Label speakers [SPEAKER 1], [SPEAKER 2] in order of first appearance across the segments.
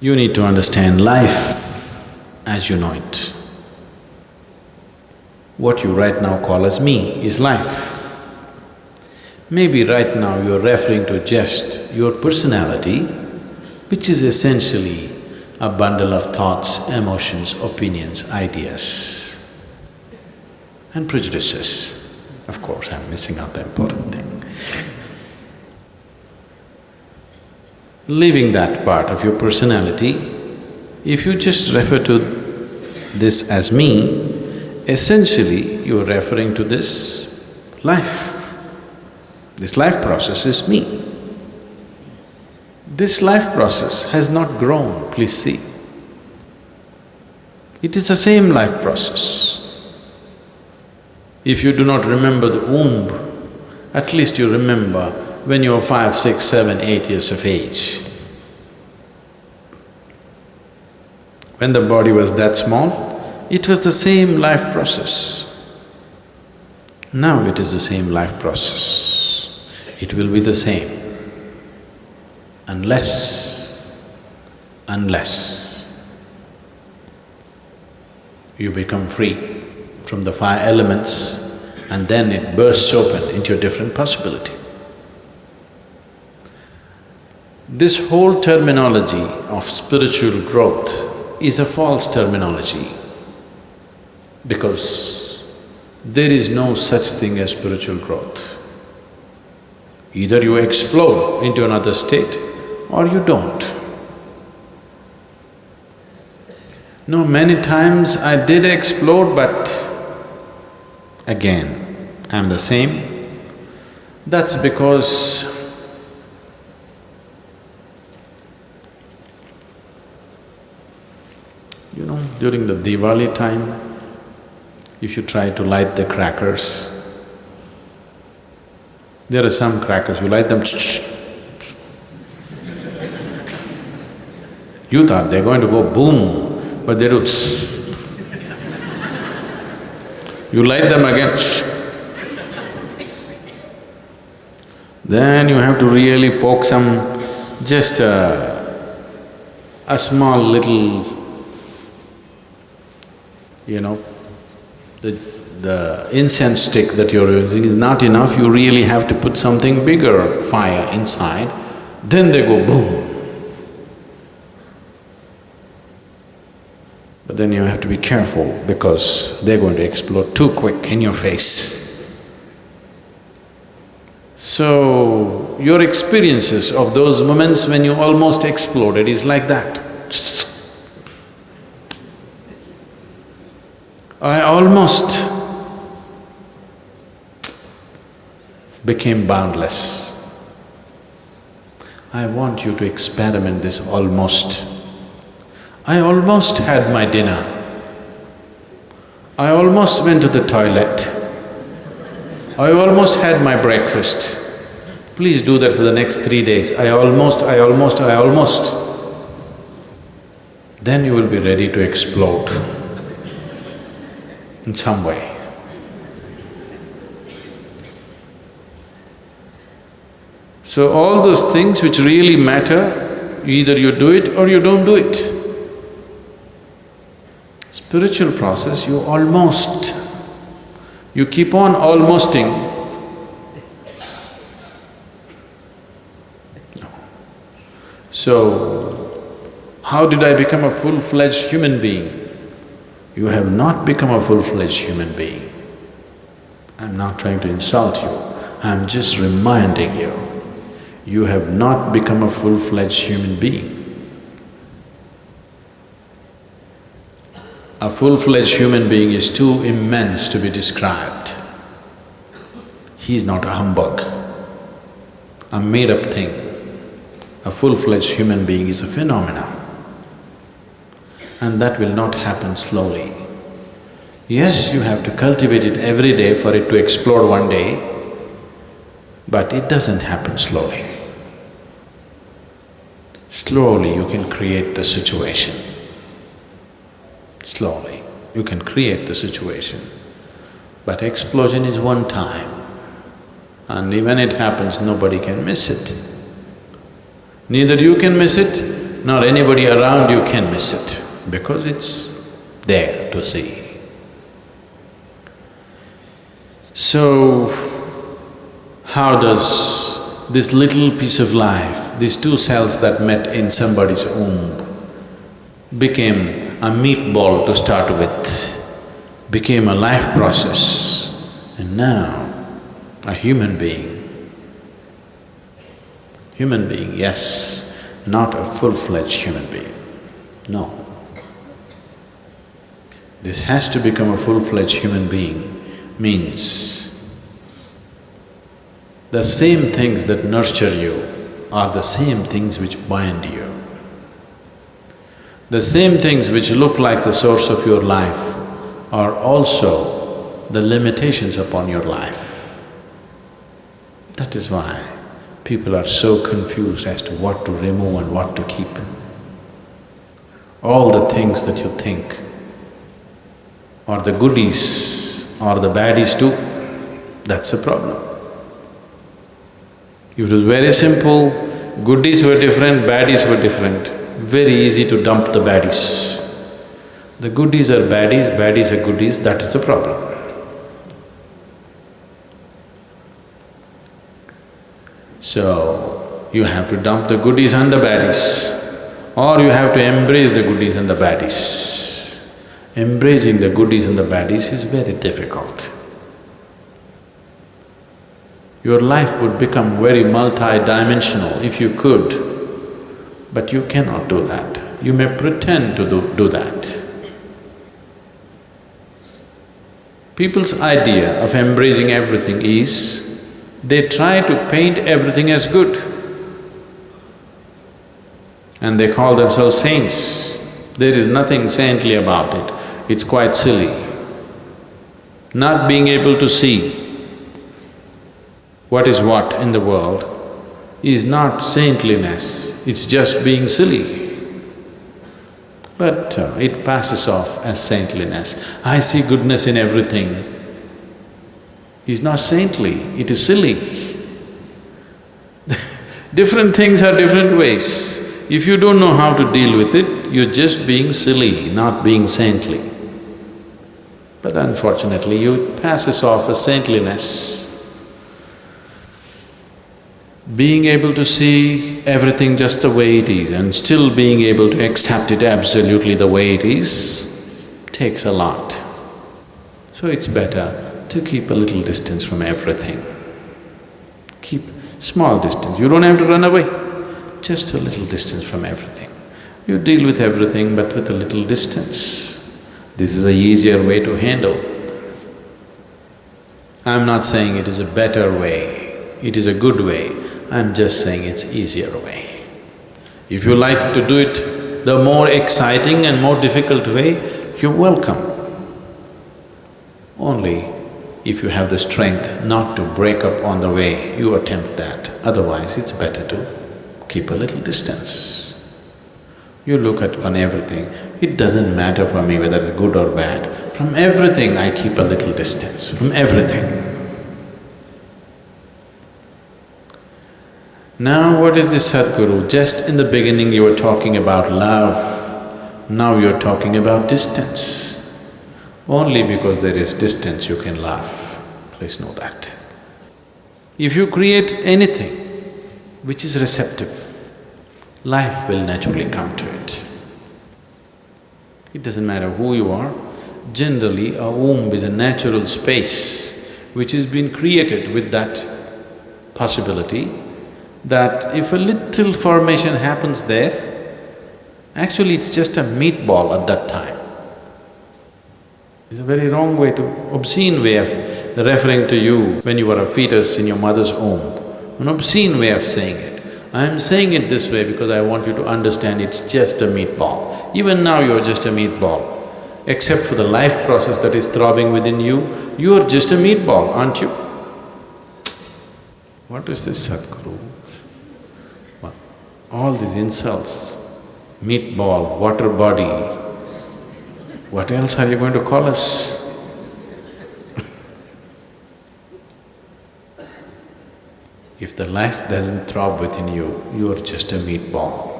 [SPEAKER 1] You need to understand life as you know it. What you right now call as me is life. Maybe right now you're referring to just your personality, which is essentially a bundle of thoughts, emotions, opinions, ideas and prejudices. Of course, I'm missing out the important thing. Leaving that part of your personality, if you just refer to this as me, essentially you are referring to this life. This life process is me. This life process has not grown, please see. It is the same life process. If you do not remember the womb, at least you remember when you were five, six, seven, eight years of age. When the body was that small, it was the same life process. Now it is the same life process. It will be the same unless, unless you become free from the five elements and then it bursts open into a different possibility. This whole terminology of spiritual growth is a false terminology because there is no such thing as spiritual growth. Either you explode into another state or you don't. No, many times I did explode but again, I'm the same. That's because you know, during the Diwali time, if you try to light the crackers, there are some crackers, you light them You thought they're going to go boom, but they do You light them again Then you have to really poke some, just a, a small little, you know, the, the incense stick that you're using is not enough, you really have to put something bigger fire inside, then they go boom. But then you have to be careful because they're going to explode too quick in your face. So, your experiences of those moments when you almost exploded is like that. I almost became boundless. I want you to experiment this almost. I almost had my dinner. I almost went to the toilet. I almost had my breakfast. Please do that for the next three days. I almost, I almost, I almost. Then you will be ready to explode in some way. So all those things which really matter, either you do it or you don't do it. Spiritual process, you almost, you keep on almosting. So, how did I become a full-fledged human being? You have not become a full-fledged human being. I'm not trying to insult you, I'm just reminding you, you have not become a full-fledged human being. A full-fledged human being is too immense to be described. He is not a humbug, a made-up thing. A full-fledged human being is a phenomenon. And that will not happen slowly. Yes, you have to cultivate it every day for it to explode one day, but it doesn't happen slowly. Slowly you can create the situation. Slowly, you can create the situation. But explosion is one time, and when it happens, nobody can miss it. Neither you can miss it, nor anybody around you can miss it, because it's there to see. So, how does this little piece of life, these two cells that met in somebody's womb, became a meatball to start with, became a life process, and now a human being. Human being, yes, not a full-fledged human being, no. This has to become a full-fledged human being means the same things that nurture you are the same things which bind you. The same things which look like the source of your life are also the limitations upon your life. That is why people are so confused as to what to remove and what to keep. All the things that you think are the goodies or the baddies too, that's the problem. If it was very simple, goodies were different, baddies were different, very easy to dump the baddies. The goodies are baddies, baddies are goodies, that is the problem. So, you have to dump the goodies and the baddies, or you have to embrace the goodies and the baddies. Embracing the goodies and the baddies is very difficult. Your life would become very multi-dimensional if you could, but you cannot do that. You may pretend to do, do that. People's idea of embracing everything is, they try to paint everything as good. And they call themselves saints. There is nothing saintly about it, it's quite silly. Not being able to see what is what in the world is not saintliness, it's just being silly. But uh, it passes off as saintliness. I see goodness in everything is not saintly, it is silly. different things are different ways. If you don't know how to deal with it, you're just being silly, not being saintly. But unfortunately, you passes off as saintliness. Being able to see everything just the way it is and still being able to accept it absolutely the way it is takes a lot. So it's better to keep a little distance from everything. Keep small distance, you don't have to run away, just a little distance from everything. You deal with everything but with a little distance. This is a easier way to handle. I'm not saying it is a better way, it is a good way, I'm just saying it's easier way. If you like to do it the more exciting and more difficult way, you're welcome. Only if you have the strength not to break up on the way, you attempt that. Otherwise, it's better to keep a little distance. You look at on everything, it doesn't matter for me whether it's good or bad. From everything, I keep a little distance, from everything. Now, what is this Sadhguru? Just in the beginning you were talking about love, now you're talking about distance. Only because there is distance you can laugh, please know that. If you create anything which is receptive, life will naturally come to it. It doesn't matter who you are, generally a womb is a natural space which has been created with that possibility that if a little formation happens there, actually it's just a meatball at that time. It's a very wrong way to… obscene way of referring to you when you were a fetus in your mother's womb, an obscene way of saying it. I am saying it this way because I want you to understand it's just a meatball. Even now you're just a meatball. Except for the life process that is throbbing within you, you're just a meatball, aren't you? What is this Sadhguru? All these insults, meatball, water body, what else are you going to call us? If the life doesn't throb within you, you are just a meatball.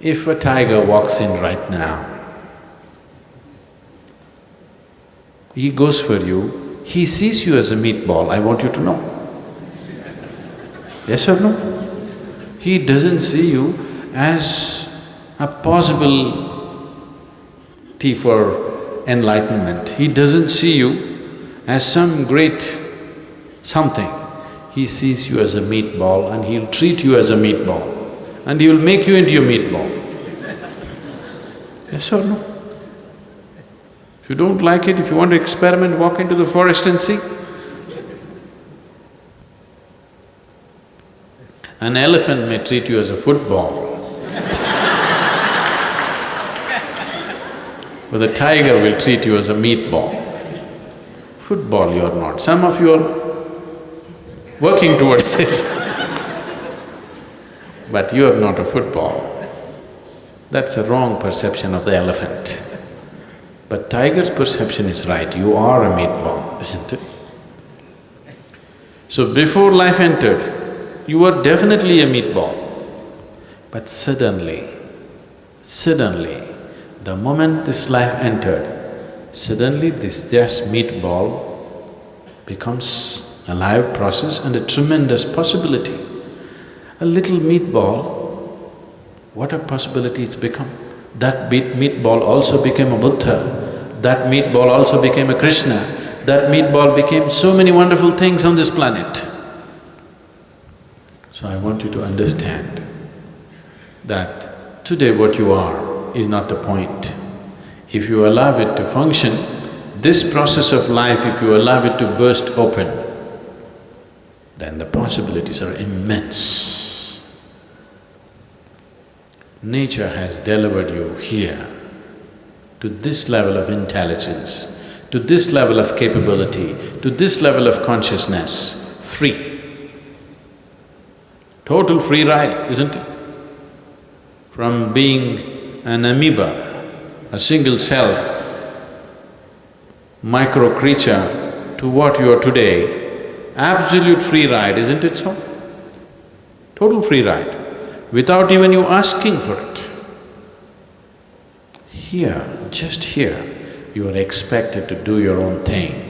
[SPEAKER 1] If a tiger walks in right now, he goes for you, he sees you as a meatball, I want you to know. Yes or no? He doesn't see you as a possible tea for enlightenment. He doesn't see you as some great something. He sees you as a meatball and he'll treat you as a meatball and he will make you into a meatball. Yes or no? If you don't like it, if you want to experiment, walk into the forest and see. An elephant may treat you as a football. but the tiger will treat you as a meatball. Football you're not. Some of you are working towards it but you're not a football. That's a wrong perception of the elephant. But tiger's perception is right, you are a meatball, isn't it? So before life entered, you were definitely a meatball. But suddenly, suddenly, the moment this life entered, suddenly this just meatball becomes a live process and a tremendous possibility. A little meatball, what a possibility it's become. That meatball also became a Buddha, that meatball also became a Krishna, that meatball became so many wonderful things on this planet. So I want you to understand that today what you are is not the point. If you allow it to function, this process of life, if you allow it to burst open, then the possibilities are immense. Nature has delivered you here to this level of intelligence, to this level of capability, to this level of consciousness, free. Total free ride, isn't it? From being an amoeba, a single-celled micro creature to what you are today, absolute free ride, isn't it so? Total free ride without even you asking for it. Here, just here, you are expected to do your own thing.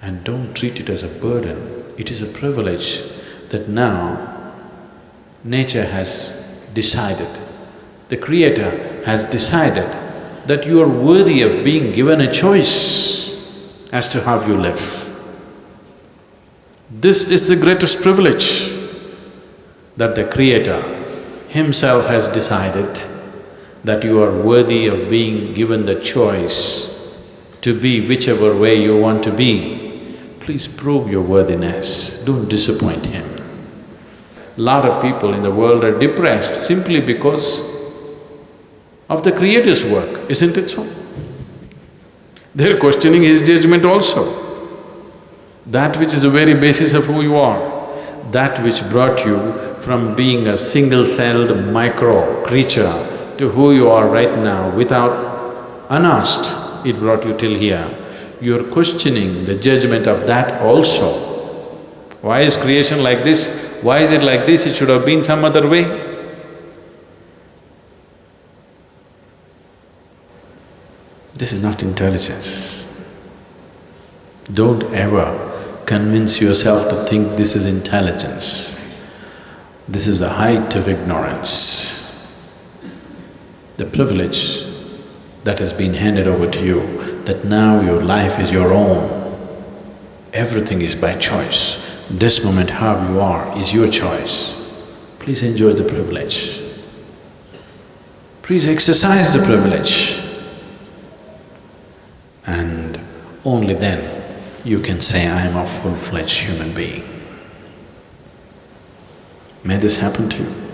[SPEAKER 1] And don't treat it as a burden, it is a privilege that now nature has decided, the creator has decided that you are worthy of being given a choice as to how you live. This is the greatest privilege that the Creator Himself has decided that you are worthy of being given the choice to be whichever way you want to be, please prove your worthiness, don't disappoint Him. Lot of people in the world are depressed simply because of the Creator's work, isn't it so? They're questioning His judgment also. That which is the very basis of who you are, that which brought you from being a single-celled micro creature to who you are right now without unasked, it brought you till here. You're questioning the judgment of that also. Why is creation like this? Why is it like this? It should have been some other way. This is not intelligence. Don't ever convince yourself to think this is intelligence. This is the height of ignorance. The privilege that has been handed over to you, that now your life is your own. Everything is by choice. This moment how you are is your choice. Please enjoy the privilege. Please exercise the privilege. And only then you can say, I am a full-fledged human being. May this happen to you.